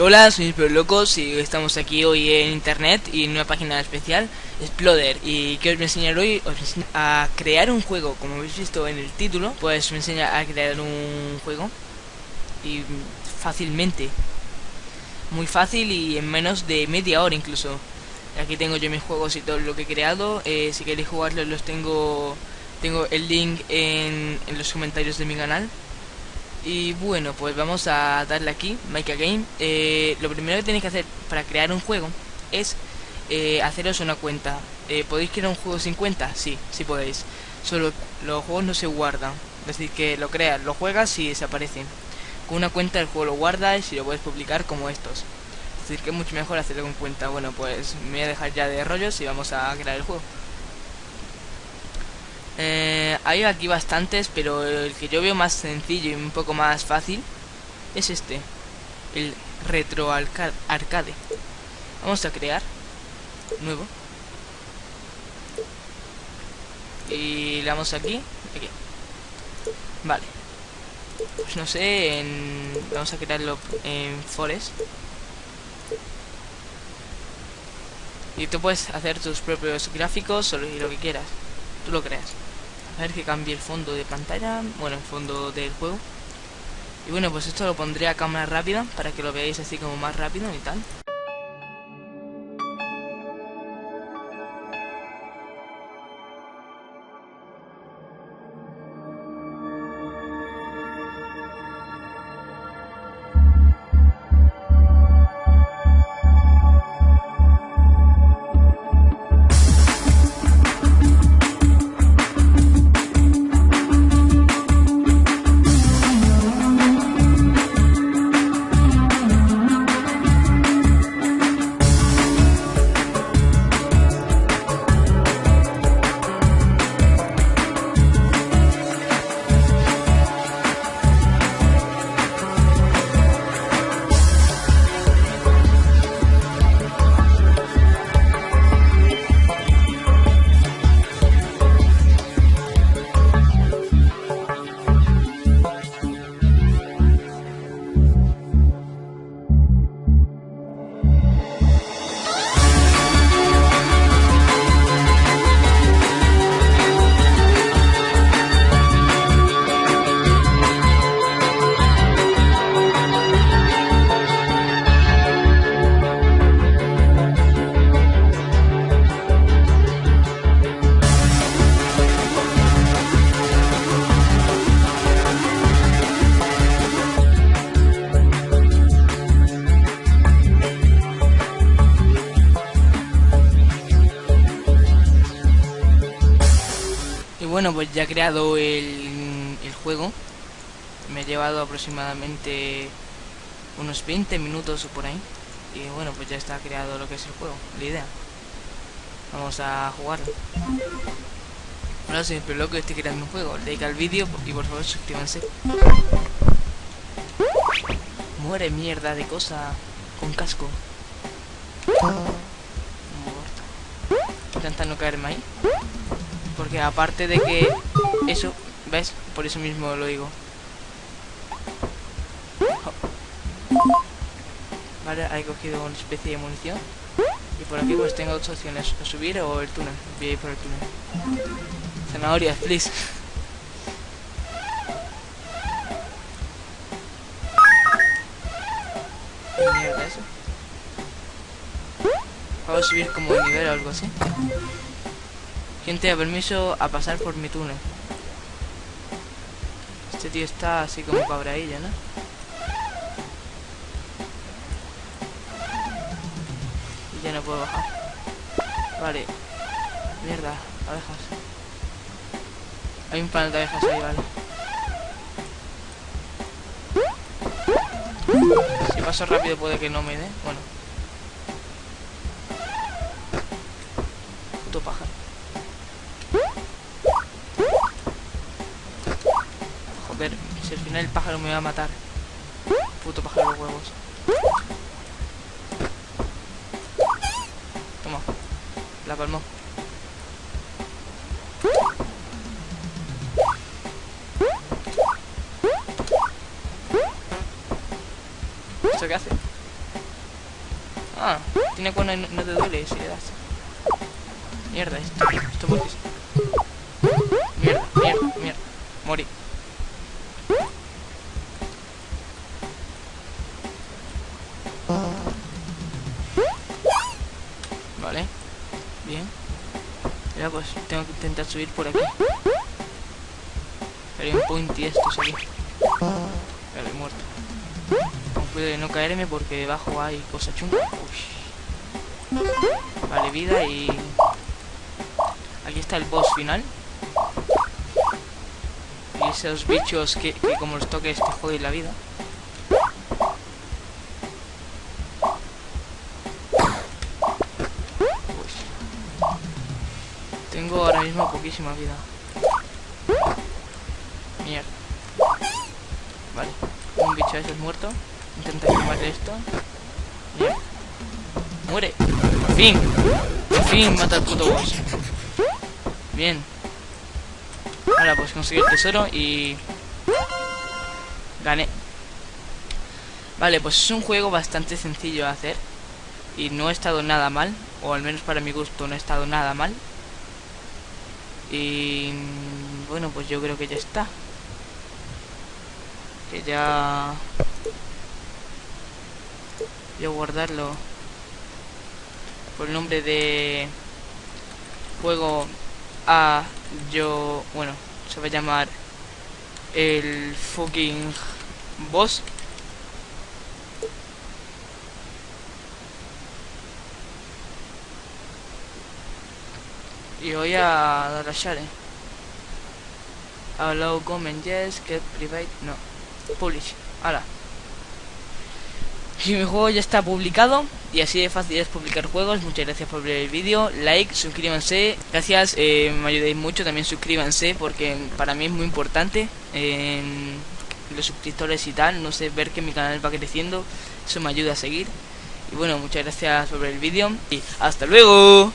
hola, soy Pero Locos y estamos aquí hoy en internet y en una página especial, Exploder. Y que os voy a enseñar hoy, os enseño a crear un juego, como habéis visto en el título, pues me enseña a crear un juego y fácilmente, muy fácil y en menos de media hora incluso. Aquí tengo yo mis juegos y todo lo que he creado. Eh, si queréis jugarlos los tengo, tengo el link en, en los comentarios de mi canal. Y bueno, pues vamos a darle aquí, Make a Game. Eh, lo primero que tenéis que hacer para crear un juego es eh, haceros una cuenta. Eh, ¿Podéis crear un juego sin cuenta? Sí, sí podéis. Solo los juegos no se guardan. Es decir, que lo creas, lo juegas y desaparecen. Con una cuenta el juego lo guardas y lo puedes publicar como estos. Es decir, que es mucho mejor hacerlo con cuenta. Bueno, pues me voy a dejar ya de rollos y vamos a crear el juego. Eh, hay aquí bastantes, pero el que yo veo más sencillo y un poco más fácil es este, el Retro Arcade. Vamos a crear nuevo. Y le damos aquí, aquí. Vale. Pues no sé, vamos a crearlo en Forest. Y tú puedes hacer tus propios gráficos o lo que quieras. Tú lo creas. A ver que cambie el fondo de pantalla, bueno, el fondo del juego. Y bueno, pues esto lo pondré a cámara rápida para que lo veáis así como más rápido y tal. Pues ya he creado el, juego. Me ha llevado aproximadamente unos 20 minutos o por ahí. Y bueno, pues ya está creado lo que es el juego, la idea. Vamos a jugarlo. Hola, soy el loco estoy creando un juego. Like al vídeo y por favor suscríbanse. Muere mierda de cosa con casco. Intenta no caerme ahí. Porque aparte de que eso, ¿ves? Por eso mismo lo digo. Vale, he cogido una especie de munición. Y por aquí pues tengo dos opciones, subir o el túnel. Voy a ir por el túnel. Zanahorias, please. ¿Qué? Puedo subir como de nivel o algo así. Gente, da permiso a pasar por mi túnel? Este tío está así como cabradilla, ¿no? Y ya no puedo bajar. Vale. Mierda, abejas. Hay un panel de abejas ahí, vale. Si paso rápido puede que no me dé. Bueno. Puto pájaro. Si al final el pájaro me va a matar. Puto pájaro de huevos. Toma. La palmó. ¿Esto qué hace? Ah, tiene cuando no, no te duele si le das. Mierda, esto. Esto porque Mierda, mierda, mierda. Morí. Vale. Bien. Ya pues tengo que intentar subir por aquí. Hay un pointy estos aquí. Vale, muerto. Con cuidado de no caerme porque debajo hay cosa chunga. Uy. Vale, vida y... Aquí está el boss final. Y esos bichos que, que como los toques te joden la vida. Mismo poquísima vida. Mierda. Vale. Un bicho de esos muerto. Intenta quemarle esto. Muere. Fin. Fin mata al puto boss. Bien. Ahora pues conseguir el tesoro y... Gané. Vale, pues es un juego bastante sencillo de hacer. Y no ha estado nada mal. O al menos para mi gusto no ha estado nada mal. Y... Bueno, pues yo creo que ya está. Que ya... Voy a guardarlo por el nombre de juego a yo bueno se va a llamar el fucking boss y voy a dar a share allow comment yes get private no publish ahora y mi juego ya está publicado y así de fácil es publicar juegos. Muchas gracias por ver el vídeo. Like, suscríbanse. Gracias, eh, me ayudéis mucho. También suscríbanse porque para mí es muy importante. los suscriptores y tal. No sé, ver que mi canal va creciendo. Eso me ayuda a seguir. Y bueno, muchas gracias por ver el vídeo. Y hasta luego.